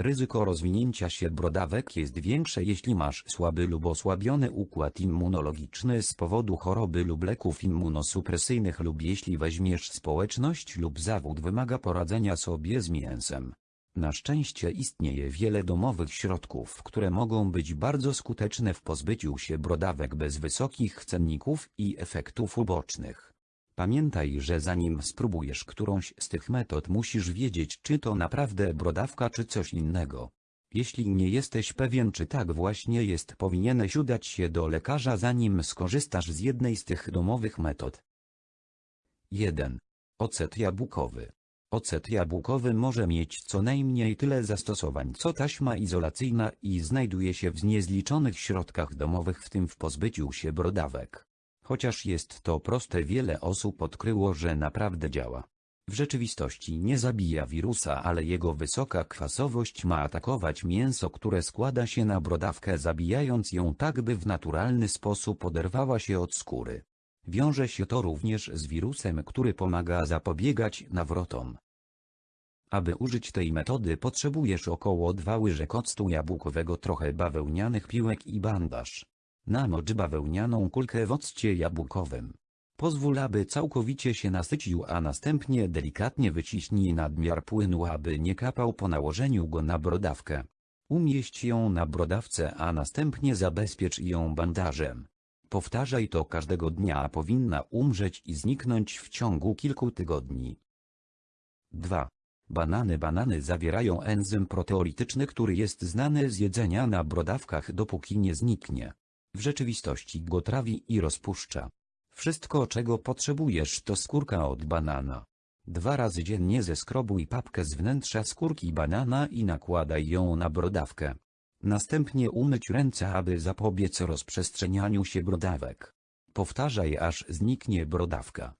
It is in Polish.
Ryzyko rozwinięcia się brodawek jest większe jeśli masz słaby lub osłabiony układ immunologiczny z powodu choroby lub leków immunosupresyjnych lub jeśli weźmiesz społeczność lub zawód wymaga poradzenia sobie z mięsem. Na szczęście istnieje wiele domowych środków, które mogą być bardzo skuteczne w pozbyciu się brodawek bez wysokich cenników i efektów ubocznych. Pamiętaj, że zanim spróbujesz którąś z tych metod musisz wiedzieć czy to naprawdę brodawka czy coś innego. Jeśli nie jesteś pewien czy tak właśnie jest powinieneś udać się do lekarza zanim skorzystasz z jednej z tych domowych metod. 1. Ocet jabłkowy. Ocet jabłkowy może mieć co najmniej tyle zastosowań co taśma izolacyjna i znajduje się w niezliczonych środkach domowych w tym w pozbyciu się brodawek. Chociaż jest to proste wiele osób odkryło, że naprawdę działa. W rzeczywistości nie zabija wirusa, ale jego wysoka kwasowość ma atakować mięso, które składa się na brodawkę zabijając ją tak by w naturalny sposób oderwała się od skóry. Wiąże się to również z wirusem, który pomaga zapobiegać nawrotom. Aby użyć tej metody potrzebujesz około 2 łyżek octu jabłkowego, trochę bawełnianych piłek i bandaż. Namocz bawełnianą kulkę w occie jabłkowym. Pozwól, aby całkowicie się nasycił, a następnie delikatnie wyciśnij nadmiar płynu, aby nie kapał po nałożeniu go na brodawkę. Umieść ją na brodawce, a następnie zabezpiecz ją bandażem. Powtarzaj to każdego dnia, a powinna umrzeć i zniknąć w ciągu kilku tygodni. 2. Banany Banany zawierają enzym proteolityczny, który jest znany z jedzenia na brodawkach dopóki nie zniknie. W rzeczywistości go trawi i rozpuszcza. Wszystko czego potrzebujesz to skórka od banana. Dwa razy dziennie zeskrobuj papkę z wnętrza skórki banana i nakładaj ją na brodawkę. Następnie umyć ręce aby zapobiec rozprzestrzenianiu się brodawek. Powtarzaj aż zniknie brodawka.